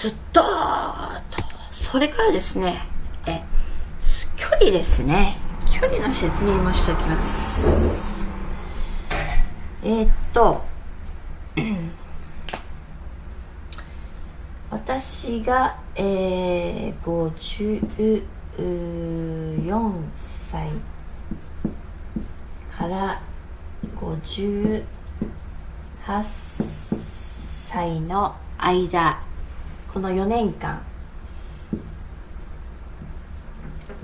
スッとそれからですねえ距離ですね。距離の説明もしておきます。えー、っと私が、えー、54歳から58歳の間この4年間。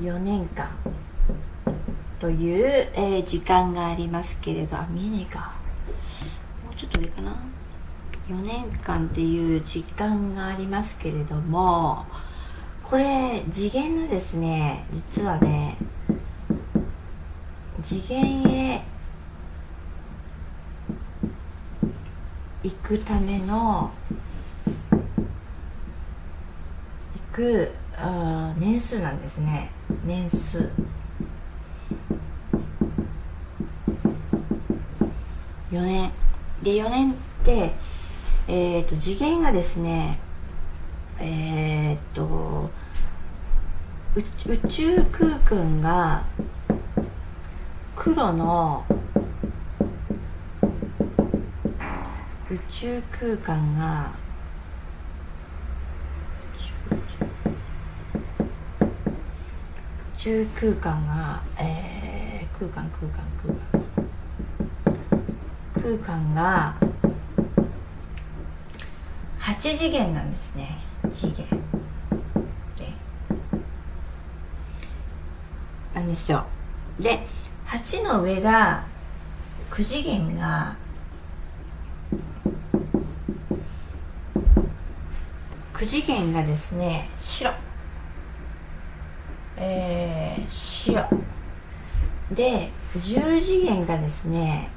4年間。という、えー、時間がありますけれど。あ見えねえか。もうちょっと上かな。4年間っていう時間がありますけれどもこれ次元のですね実はね次元へ行くための行く年数なんですね。年数。4年。で4年ってえっ、ー、と次元がですねえっ、ー、と宇宙空間が黒の宇宙空間が宇宙空間が、えー、空間空間空間。空間が8次元なんですね。次元。でなんですよで8の上が9次元が9次元がですね白。えー、白。で10次元がですね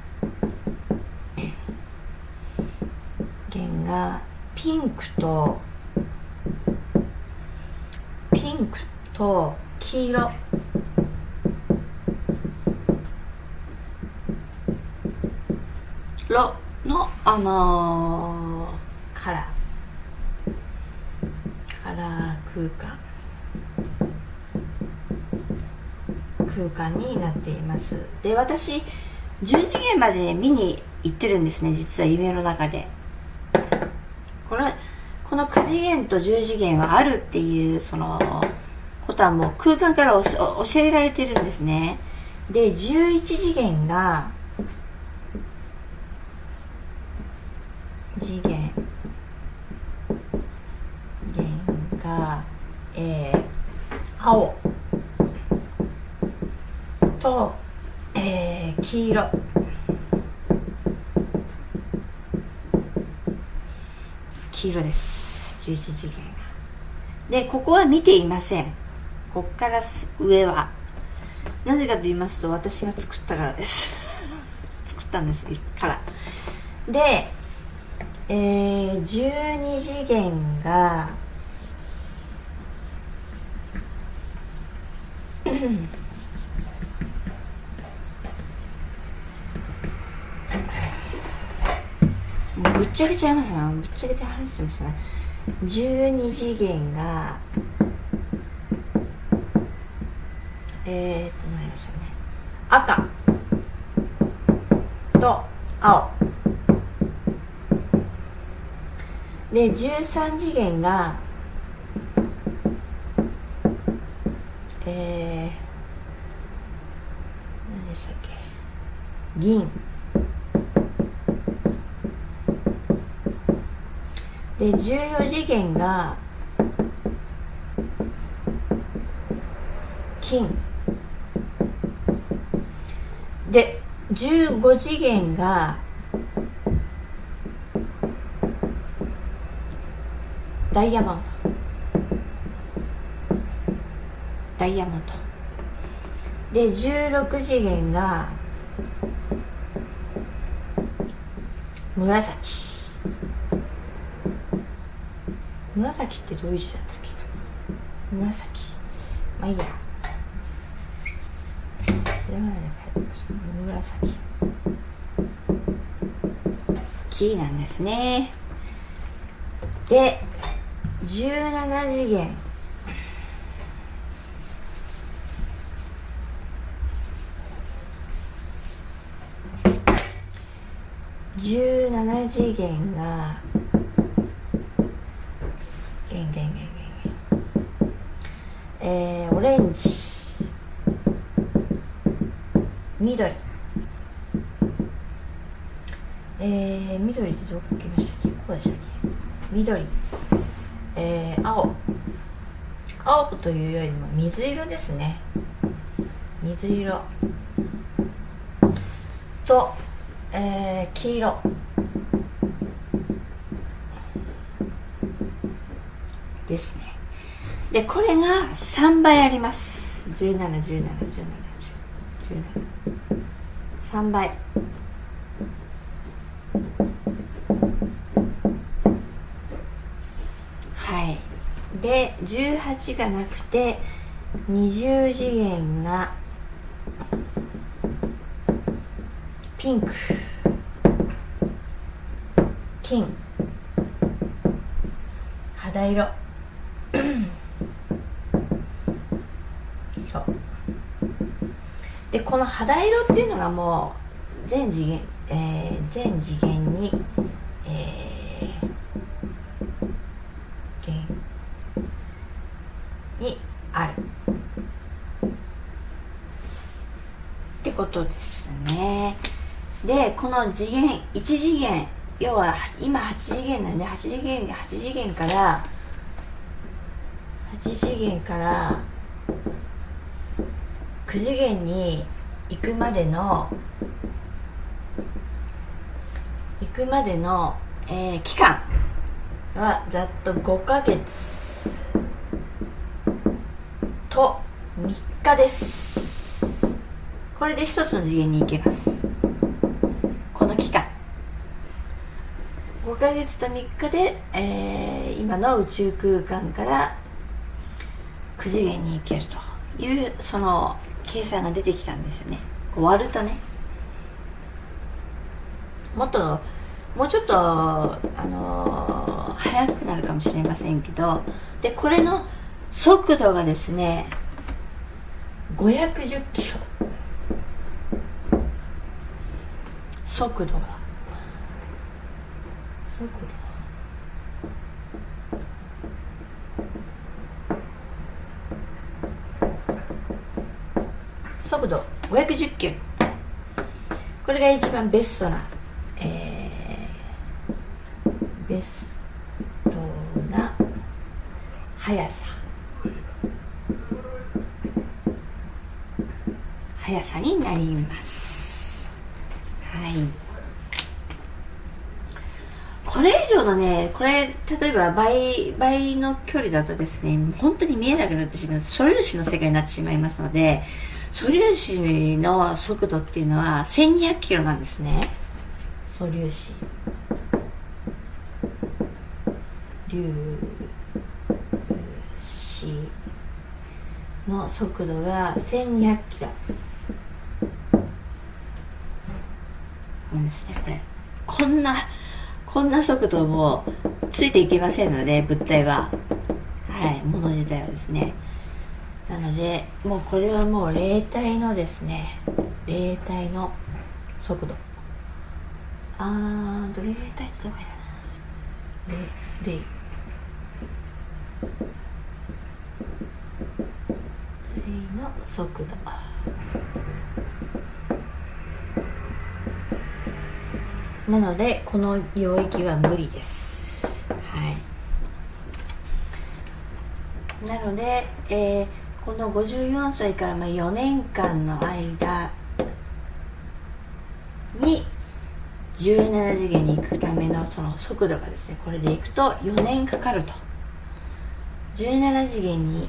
元がピンクとピンクと黄色。ロのあのー、カラー。カラー空間。空間になっています。で私10次元まで見に行ってるんですね実は夢の中で。これこの9次元と10次元はあるっていうそのことはもう空間から教えられてるんですね。で11次元が次元元がえー、青と、えー、黄色黄色です11次元がでここは見ていません。こっから上は。なぜかと言いますと私が作ったからです。作ったんですから。でえー、12次元が ぶっちゃけちゃいますなぶっちゃけて話してますね。12次元がえー、っと何でしたね。赤と青。で13次元がえー、何でしたっけ。銀。で14次元が金。で15次元がダイヤモンド。ダイヤモンド。で16次元が紫。紫ってどういう字だったっけ紫。まあいいや。紫。木なんですね。で17次元。17次元が元元元元元えー、オレンジ。緑。えー、緑ってどこ来ましたっけ？ここでしたっけ？緑。えー、青。青というよりも水色ですね。水色。と、えー、黄色。ですね。でこれが3倍あります。17171717 3倍。はい。で18がなくて20次元がピンク。金。肌色色。でこの肌色っていうのがもう全次元、えー、全次元に、えー、元にある。ってことですね。でこの次元1次元要は今8次元なんで8次元8次元から8次元から9次元に行くまでの行くまでの、えー、期間はざっと5ヶ月と3日です。これで一つの次元に行けます。この期間。5ヶ月と3日で、えー、今の宇宙空間から9次元に行けるというその計算が出てきたんですよね。割るとね。もっともうちょっとあのー、速くなるかもしれませんけどでこれの速度がですね510キロ。速度が。速度。速度510キロ。これが一番ベストな、えー、ベストな速さ。速さになります。はい。これ以上のねこれ例えば倍倍の距離だとですね本当に見えなくなってしまう。素粒子の世界になってしまいますので素粒子の速度っていうのは1200キロなんですね。素粒子。粒子の速度が1200キロ。なんですねこれ。こんなこんな速度もついていけませんので物体は。はいもの自体はですね。なのでもうこれはもう霊体のですね霊体の速度。あーと霊体ってどこだな霊霊。霊の速度。なのでこの領域は無理です。はい。なので、えーこの54歳からま4年間の間に17次元に行くためのその速度がですねこれで行くと4年かかると。17次元に、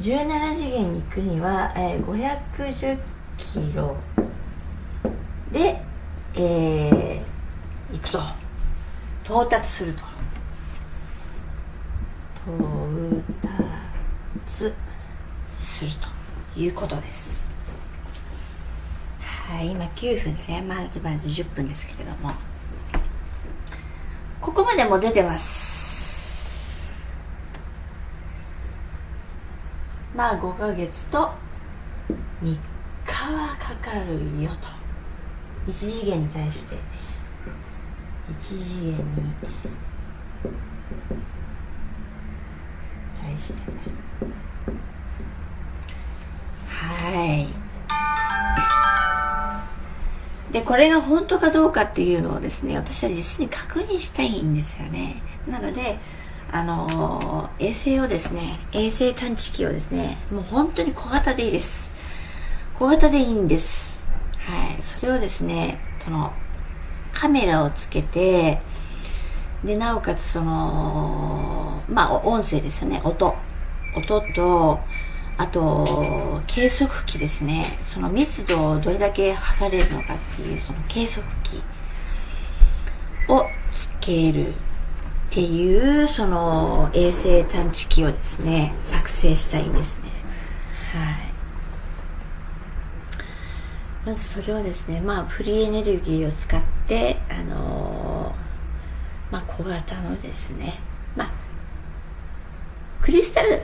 17次元に行くには、え、510キロで、えー、行くと。到達すると。到達するということです。はい今9分ですねまずまず10分ですけれども。ここまでも出てます。まあ5ヶ月と3日はかかるよと。1次元に対して1次元に対してはい。でこれが本当かどうかっていうのをですね私は実際に確認したいんですよね。なのであの衛星をですね衛星探知機をですねもう本当に小型でいいです。小型でいいんです。はい。それをですねそのカメラをつけてでなおかつそのまあ音声ですよね。音。音とあと計測器ですね。その密度をどれだけ測れるのかっていうその計測器をつけるっていうその衛星探知機をですね作成したいんですね。はい。まずそれをですねまあフリーエネルギーを使ってあのー、まあ小型のですねクリスタル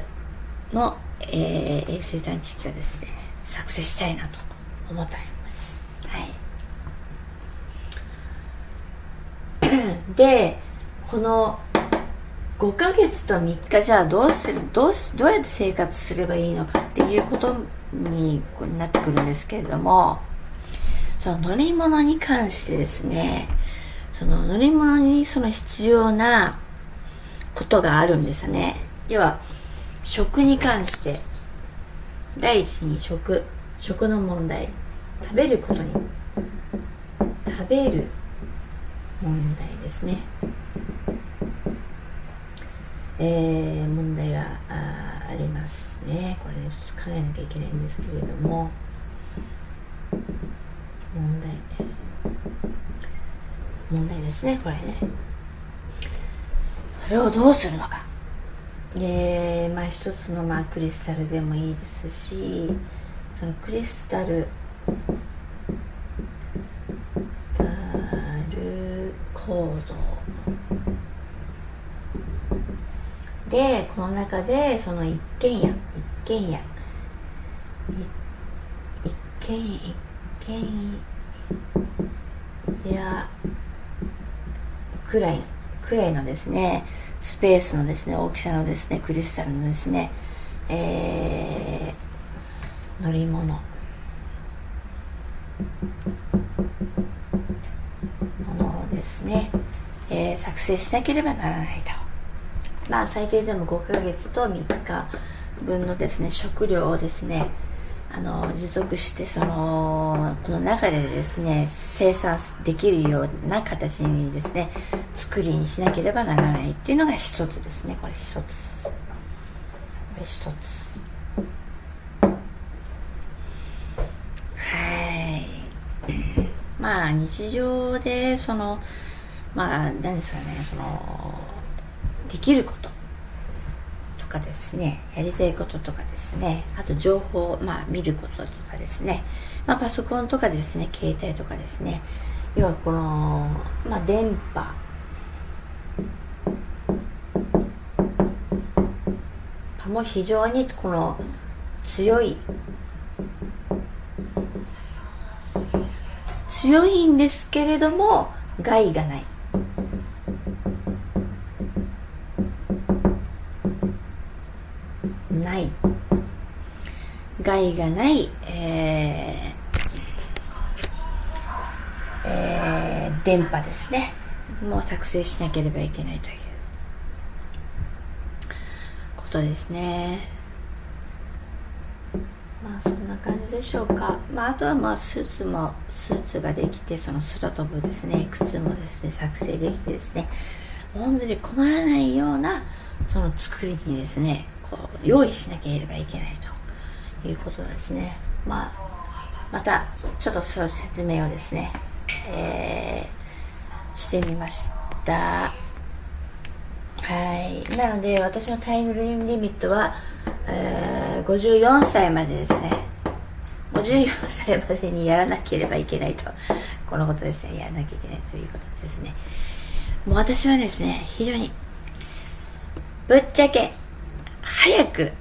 のえー、衛星探知機をですね作成したいなと思っております。はい。でこの5ヶ月と3日じゃあどうするどうどうやって生活すればいいのかっていうことになってくるんですけれどもその乗り物に関してですねその乗り物にその必要なことがあるんですよね。要は食に関して第一に食食の問題。食べることに食べる問題ですね。えー、問題があありますね。これねちょっと考えなきゃいけないんですけれども。問題。問題ですねこれね。それをどうするのか。でまあ一つのまあクリスタルでもいいですしそのクリスタルタル構造でこの中でその一軒家一軒家。一軒一軒家くらいくらいのですねスペースのですね大きさのですねクリスタルのですね、えー、乗り物。ものをですね、えー、作成しなければならないと。まあ最低でも5ヶ月と3日分のですね食料をですねあの持続してそのこの中でですね生産できるような形にですね作りにしなければならないっていうのが一つですね。これ一つ。これ一つ。はい。まあ日常でそのまあ何ですかねそのできること。かですねやりたいこととかですねあと情報まあ見ることとかですね、まあ、パソコンとかですね携帯とかですね要はこの、まあ、電波も非常にこの強い強いんですけれども害がない。ない。害がない、えーえー、電波ですね。もう作成しなければいけないということですね。まあそんな感じでしょうか、まあ、あとはまあスーツもスーツができてその空飛ぶですね。靴もですね作成できてですね。本当に困らないようなその作りにですねこう用意しなければいけないということですね。まあ、またちょっとその説明をですね、えー、してみました。はい。なので私のタイムリミットは、えー、54歳までですね。54歳までにやらなければいけないと。このことですね。やらなきゃいけないということですね。もう私はですね非常にぶっちゃけ早く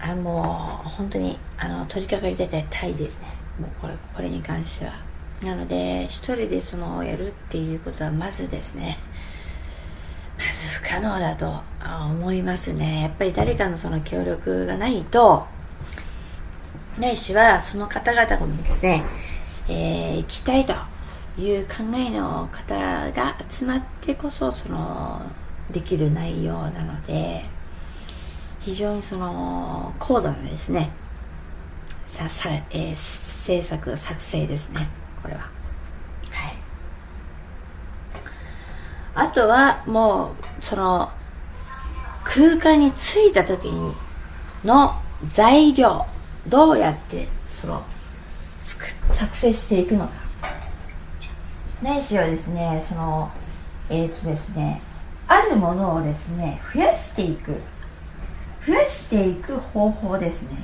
あもう本当にあの取り掛かりたいですね。もうこれこれに関しては。なので一人でそのやるっていうことはまずですね。まず不可能だと思いますね。やっぱり誰かのその協力がないとないしはその方々もですね、えー、行きたいという考えの方が集まってこそそのできる内容なので非常にその高度なですねささ、えー、制作作成ですねこれは。はい。あとはもうその空間に着いた時にの材料どうやってその作成していくのか。ないしはですねそのえっ、とですねあるものをですね増やしていく。増やしていく方法ですね。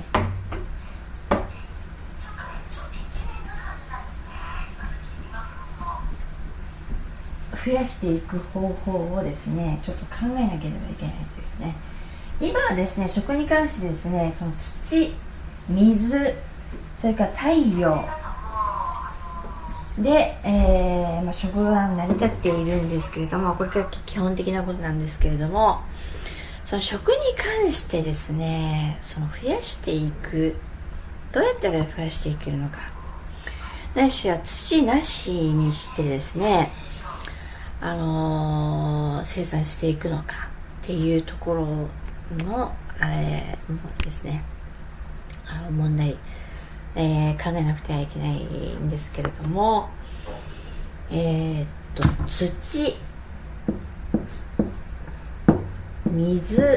増やしていく方法をですねちょっと考えなければいけないというね。今はですね食に関してですねその土水それから太陽で、えーまあ、食が成り立っているんですけれどもこれが基本的なことなんですけれどもその食に関してですねその増やしていくどうやったら増やしていけるのか。なしは土なしにしてですねあのー、生産していくのかっていうところのあれですね。あの問題。えー、考えなくてはいけないんですけれどもえー、っと土。水が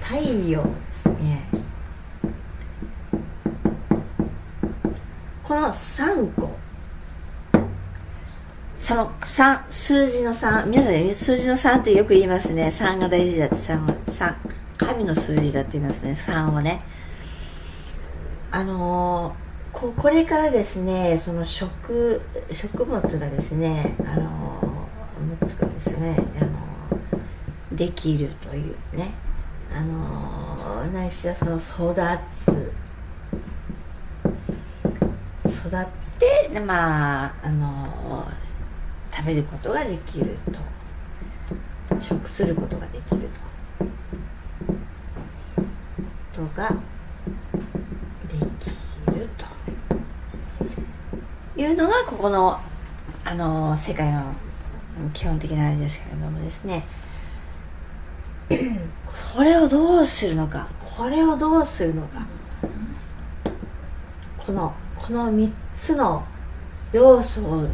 太陽ですね。この3個。その3数字の3皆さん数字の3ってよく言いますね。3が大事だって。3, 3神の数字だって言いますね。3をね。あのここれからですねその食食物がですねあの物がですねあのできるというね。あのないしはその育つ育ってまああの食べることができると。食することができると。とができるというのがここのあの世界の基本的なあれですけれどもですね。これをどうするのか？これをどうするのか？このこの3つの要素を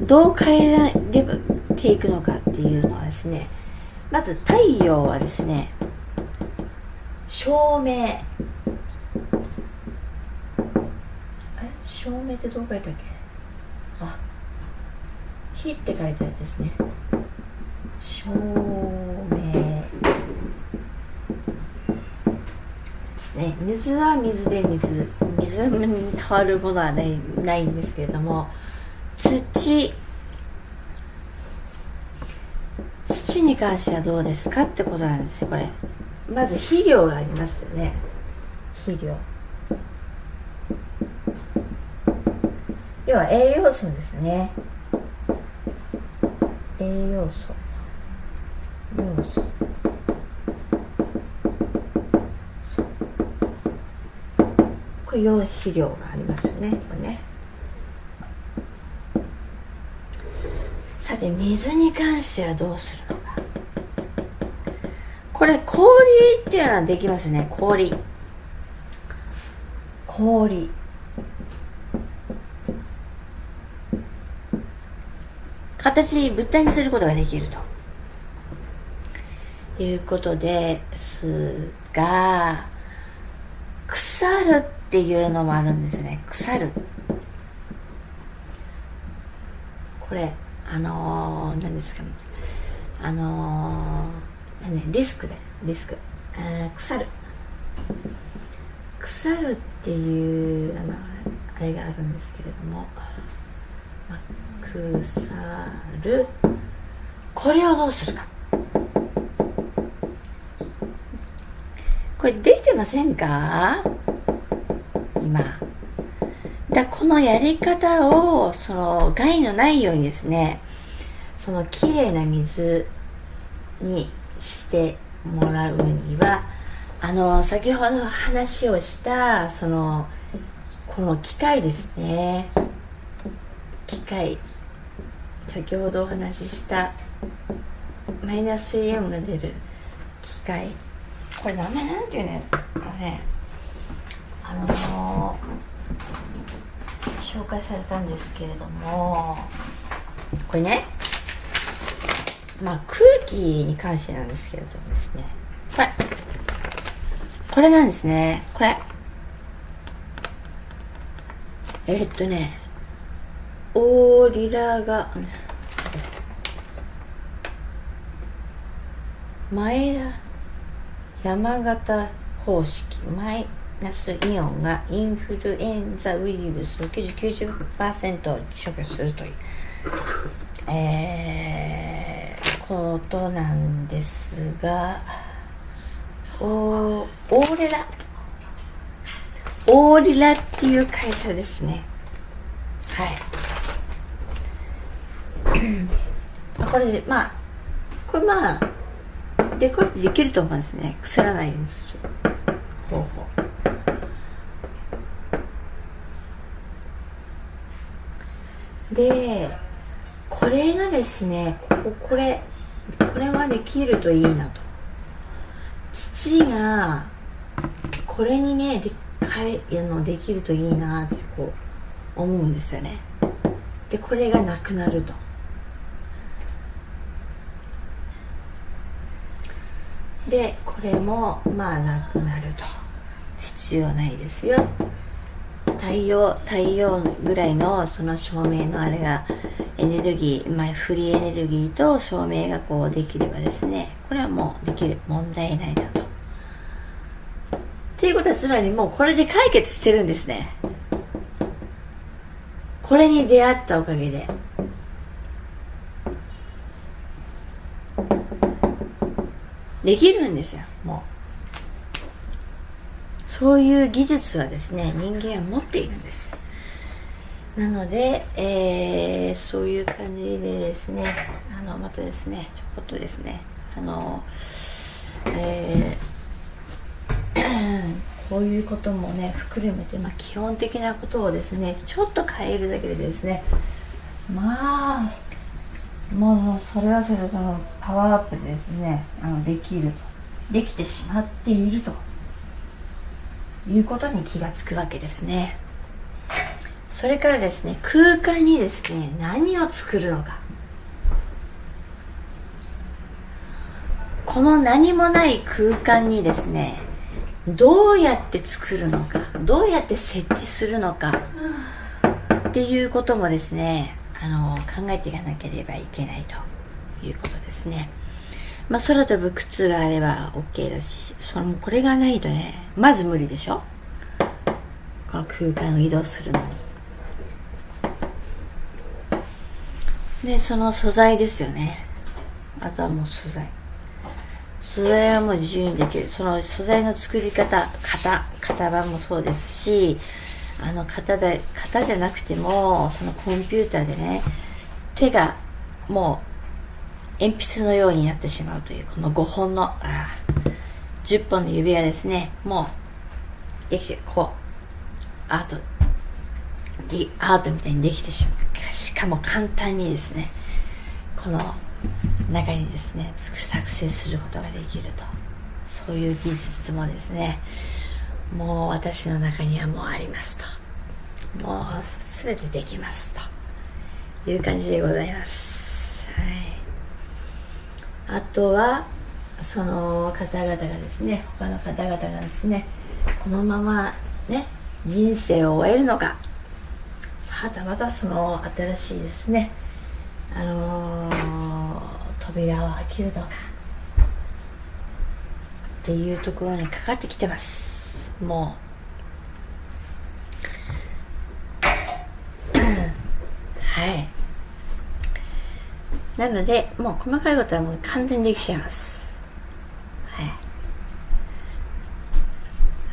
どう変えていくのかっていうのはですねまず太陽はですね照明。照明ってどう書いたっけ？あ火って書いてあるんですね。照明。ね。水は水で水。水に変わるものはないないんですけれども土。土に関してはどうですかってことなんですよこれ。まず肥料がありますよね。肥料。要は栄養素ですね。栄養素。要素これ用肥料がありますよねこれね。さて水に関してはどうするのか。これ氷っていうのはできますね氷。氷。形物体にすることができると。いうことですが腐るっていうのもあるんですね。腐る。これあのー、何ですか。あのー、何リスクでリスク、えー、腐る。腐るっていうあのあれがあるんですけれども、まあ腐る。これをどうするか。これできてませんか？今。だこのやり方をその害のないようにですねそのきれいな水にしてもらうにはあの先ほど話をしたそのこの機械ですね。機械。先ほどお話ししたマイナスイオンが出る機械。これ名前なんていうのね。あの紹介されたんですけれども。これね。まあ空気に関してなんですけれどもですね。これこれなんですね。これ。えー、っとね。オーリラが前田山形方式。マイナスイオンがインフルエンザウイルスを90%除去するという、えー、ことなんですがおオーレラオーリラっていう会社ですね。はい。これでまあこれまあでこれできると思うんですね。腐らないようにする方法。でこれがですねこここれこれはできるといいなと。土がこれにねでかいのできるといいなってこう思うんですよね。でこれがなくなると。でこれもまあなくなると。必要ないですよ。太陽太陽ぐらいのその照明のあれがエネルギー、まあ、フリーエネルギーと照明がこうできればですねこれはもうできる問題ないなと。っていうことはつまりもうこれで解決してるんですね。これに出会ったおかげで。できるんですよもう。そういう技術はですね人間は持っているんです。なので、えー、そういう感じでですねあのまたですねちょこっとですねあのえー、こういうこともね含めて、まあ、基本的なことをですねちょっと変えるだけでですねまあもうそれはそれそのパワーアップでですねあのできるできてしまっていると。いうことに気がつくわけですねそれからですね空間にですね何を作るのかこの何もない空間にですねどうやって作るのかどうやって設置するのかっていうこともですねあの考えていかなければいけないということですね。まあ、空飛ぶ靴があれば OK だし、そのこれがないとね、まず無理でしょ？この空間を移動するのに。で、その素材ですよね。あとはもう素材。素材はもう自由にできる。その素材の作り方、型、型番もそうですし、あの型で型じゃなくてもそのコンピューターでね手がもう鉛筆のようになってしまうというこの5本のあ10本の指輪ですね。もうできてこうアートでアートみたいにできてしまう。しかも簡単にですねこの中にですね作成することができると。そういう技術もですねもう私の中にはもうありますと。もう全てできますと。いう感じでございます。はい。あとはその方々がですね他の方々がですねこのままね人生を終えるのか。はたまたその新しいですねあのー、扉を開けるのか。っていうところにかかってきてます。もう。はい。なのでもう細かいことはもう完全にできちゃいます。はい。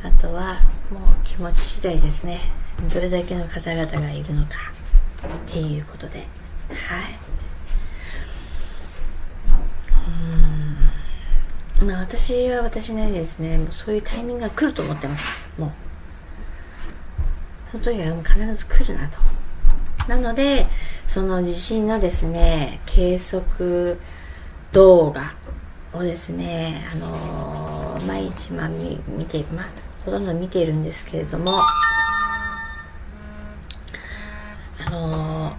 あとはもう気持ち次第ですね。どれだけの方々がいるのか。っていうことで。はい。うん。まあ私は私なりですね。もうそういうタイミングが来ると思ってます。もう。その時は必ず来るなと。なのでその地震のですね計測動画をですねあのー、毎日まあ見見てまあほとんど見ているんですけれどもあの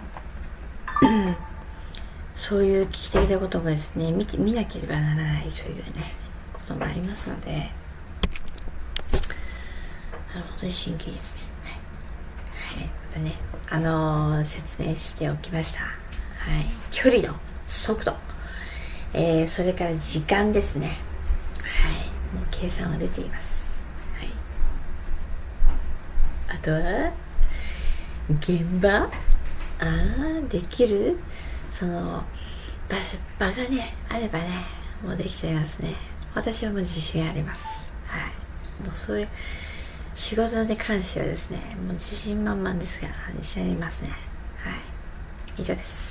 ー、そういう危機的なこともですね見て見なければならないというねこともありますのであの本当に真剣ですね。ねあのー、説明しておきました。はい。距離の速度。えー、それから時間ですね。はい。もう計算は出ています。はい。あとは現場？ああできる？その場場がねあればねもうできちゃいますね。私はもう自信あります。はい。もうそういう仕事に関してはですね。もう自信満々ですが自信ありますね。はい。以上です。